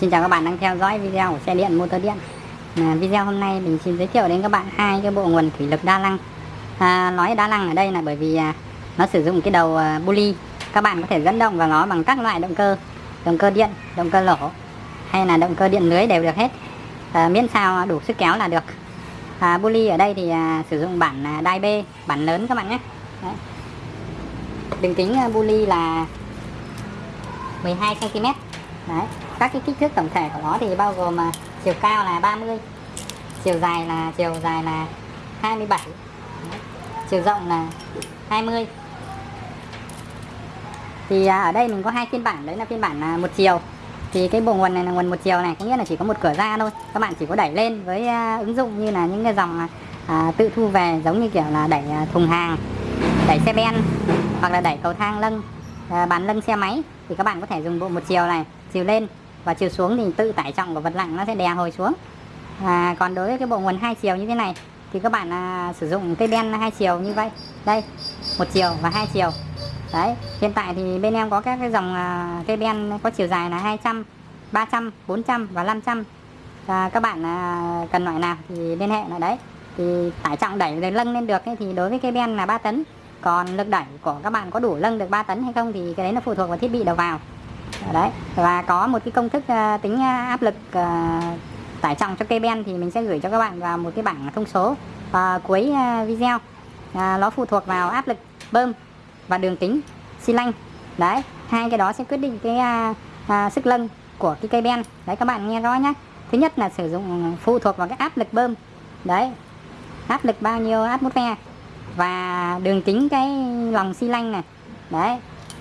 Xin chào các bạn đang theo dõi video của xe điện motor điện. À, Video hôm nay mình xin giới thiệu đến các bạn hai cái bộ nguồn thủy lực đa năng à, Nói đa năng ở đây là bởi vì à, nó sử dụng cái đầu à, bully Các bạn có thể dẫn động vào nó bằng các loại động cơ Động cơ điện, động cơ lỗ hay là động cơ điện lưới đều được hết. À, Miễn sao đủ sức kéo là được. À, Bully ở đây thì à, sử dụng bản à, đai B, bản lớn các bạn nhé. Đấy. Đường kính à, bully là 12cm Đấy. Các cái kích thước tổng thể của nó thì bao gồm mà chiều cao là 30 Chiều dài là chiều dài là 27 Đấy. Chiều rộng là 20 Thì à, ở đây mình có hai phiên bản Đấy là phiên bản à, một chiều Thì cái bộ nguồn này là nguồn một chiều này Có nghĩa là chỉ có một cửa ra thôi Các bạn chỉ có đẩy lên với à, ứng dụng như là những cái dòng à, à tự thu về Giống như kiểu là đẩy à, thùng hàng Đẩy xe ben Hoặc là đẩy cầu thang lưng à, Bán lưng xe máy Thì các bạn có thể dùng bộ một chiều này chiều lên và chiều xuống thì tự tải trọng của vật nặng nó sẽ đè hồi xuống. À, còn đối với cái bộ nguồn hai chiều như thế này thì các bạn à, sử dụng cây ben hai chiều như vậy. Đây một chiều và hai chiều. Đấy hiện tại thì bên em có các cái dòng à, cây ben có chiều dài là 200 300 400 và 500 à, các bạn à, cần loại nào thì liên hệ là đấy. Thì tải trọng đẩy để lâng lên được ấy, thì đối với cây ben là 3 tấn. Còn lực đẩy của các bạn có đủ lâng được 3 tấn hay không thì cái đấy nó phụ thuộc vào thiết bị đầu vào. Dạ đấy. Và có một cái công thức ờ, tính ờ, áp lực ờ, tải trọng cho cây ben thì mình sẽ gửi cho các bạn vào một cái bảng thông số uh, cuối video. Nó phụ thuộc vào áp lực bơm và đường kính xi lanh. Đấy hai cái đó sẽ quyết định cái sức lân của cái cây ben. Đấy các bạn nghe rõ nhé thứ nhất là sử dụng phụ thuộc vào cái áp lực bơm. Đấy áp lực bao nhiêu atmosphere và đường kính cái lòng xi lanh này. Đấy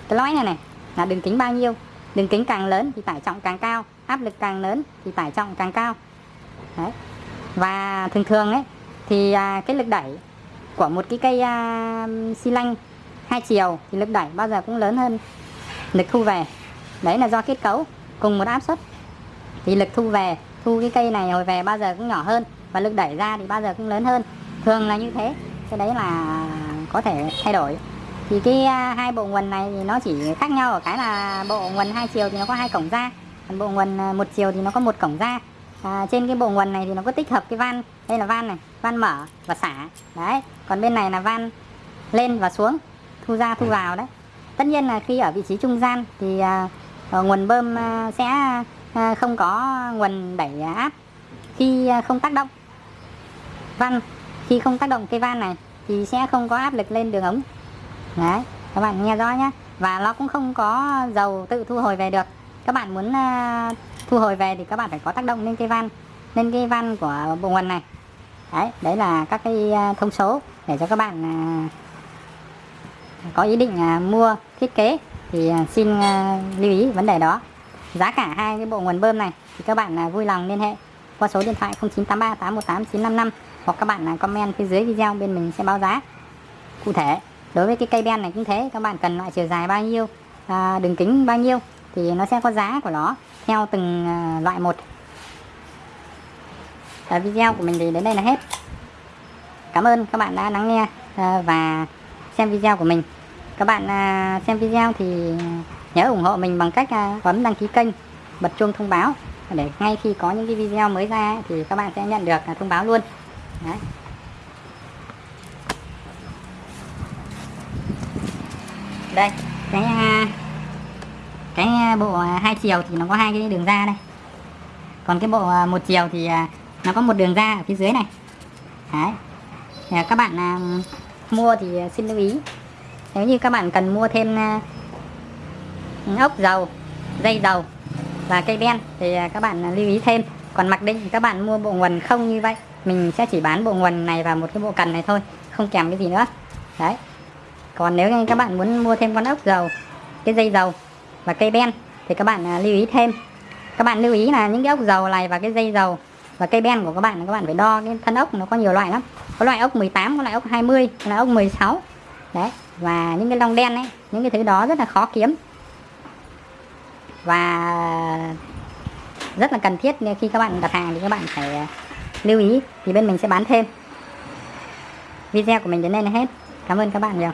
cái lõi này này là đường kính bao nhiêu? Đường kính càng lớn thì tải trọng càng cao áp lực càng lớn thì tải trọng càng cao. Đấy. và thường thường ấy thì à, cái lực đẩy của một cái cây à, xi lanh hai chiều thì lực đẩy bao giờ cũng lớn hơn lực thu về. Đấy là do kết cấu cùng một áp suất. Thì lực thu về thu cái cây này hồi về bao giờ cũng nhỏ hơn và lực đẩy ra thì bao giờ cũng lớn hơn. Thường là như thế cái đấy là có thể thay đổi thì cái à, hai bộ nguồn này thì nó chỉ khác nhau ở cái là bộ nguồn hai chiều thì nó có hai cổng ra còn bộ nguồn à, một chiều thì nó có một cổng ra. À, trên cái bộ nguồn này thì nó có tích hợp cái van đây là van này van mở và xả đấy. Còn bên này là van lên và xuống thu ra thu vào đấy. Tất nhiên là khi ở vị trí trung gian thì à, ờ, nguồn bơm à, sẽ à, không có nguồn đẩy áp khi không tác động. Van khi không tác động cái van này thì sẽ không có áp lực lên đường ống đấy các bạn nghe rõ nhé và nó cũng không có dầu tự thu hồi về được. Các bạn muốn uh, thu hồi về thì các bạn phải có tác động lên cái van lên cái van của bộ nguồn này. Đấy đấy là các cái uh, thông số để cho các bạn uh, có ý định uh, mua thiết kế thì uh, xin uh, lưu ý vấn đề đó. Giá cả hai cái bộ nguồn bơm này thì các bạn uh, vui lòng liên hệ qua số điện thoại 0983 818 955 hoặc các bạn uh, comment phía dưới video bên mình sẽ báo giá cụ thể đối với cái cây ben này cũng thế các bạn cần loại chiều dài bao nhiêu à, đường kính bao nhiêu thì nó sẽ có giá của nó theo từng à, loại một. À, video của mình thì đến đây là hết. Cảm ơn các bạn đã lắng nghe à, và xem video của mình. Các bạn à, xem video thì nhớ ủng hộ mình bằng cách bấm đăng ký kênh bật chuông thông báo. Để ngay khi có những cái video mới ra thì các bạn sẽ nhận được thông báo luôn. Đấy. Đây, cái ờ, cái ờ, bộ ờ, hai chiều thì nó có hai cái đường ra đây. Còn cái bộ một chiều thì nó có một đường ra ở phía dưới này. Đấy. Các bạn mua thì xin lưu ý. Nếu như các bạn cần mua thêm ốc dầu, dây dầu và cây đen thì các bạn lưu ý thêm. Còn mặc định các bạn mua bộ nguồn không như vậy. Mình sẽ chỉ bán bộ nguồn này và một cái bộ cần này thôi, không kèm cái gì nữa. Đấy còn nếu như các bạn muốn mua thêm con ốc dầu, cái dây dầu và cây ben thì các bạn à, lưu ý thêm. Các bạn lưu ý là những cái ốc dầu này và cái dây dầu và cây ben của các bạn các bạn phải đo cái thân ốc nó có nhiều loại lắm. Có loại ốc 18 có loại ốc 20 có loại ốc 16 đấy, và những cái lông đen ấy, những cái thứ đó rất là khó kiếm. Và rất là cần thiết khi các bạn đặt hàng thì các bạn phải à, lưu ý thì bên mình sẽ bán thêm. Video của mình đến đây là hết. Cảm ơn các bạn nhiều.